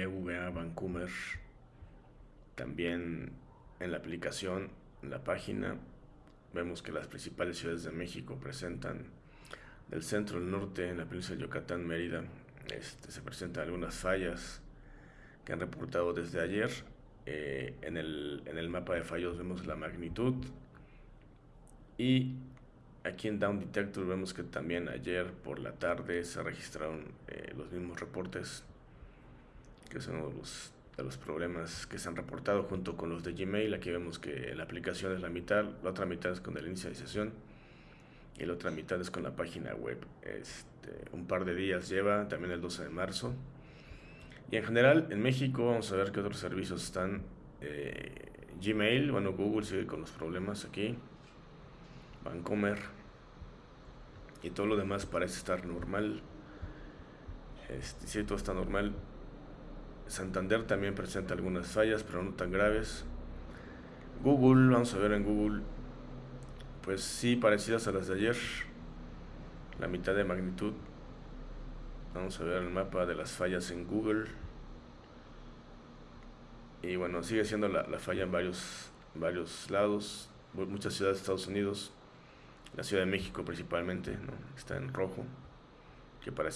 EVA Vancouver. También en la aplicación, en la página, vemos que las principales ciudades de México presentan del centro al norte, en la península de Yucatán, Mérida, este, se presentan algunas fallas que han reportado desde ayer. Eh, en, el, en el mapa de fallos vemos la magnitud y aquí en Down Detector vemos que también ayer por la tarde se registraron eh, los mismos reportes que son los de los problemas que se han reportado junto con los de Gmail. Aquí vemos que la aplicación es la mitad, la otra mitad es con la inicialización y la otra mitad es con la página web. Este, un par de días lleva, también el 12 de marzo. Y en general, en México, vamos a ver qué otros servicios están. Eh, Gmail, bueno, Google sigue con los problemas aquí. Vancomer. Y todo lo demás parece estar normal. Este, sí, todo está normal. Santander también presenta algunas fallas, pero no tan graves. Google, vamos a ver en Google, pues sí, parecidas a las de ayer. La mitad de magnitud. Vamos a ver el mapa de las fallas en Google. Y bueno, sigue siendo la, falla en varios, varios lados, muchas ciudades de Estados Unidos, la Ciudad de México principalmente, ¿no? está en rojo, que parece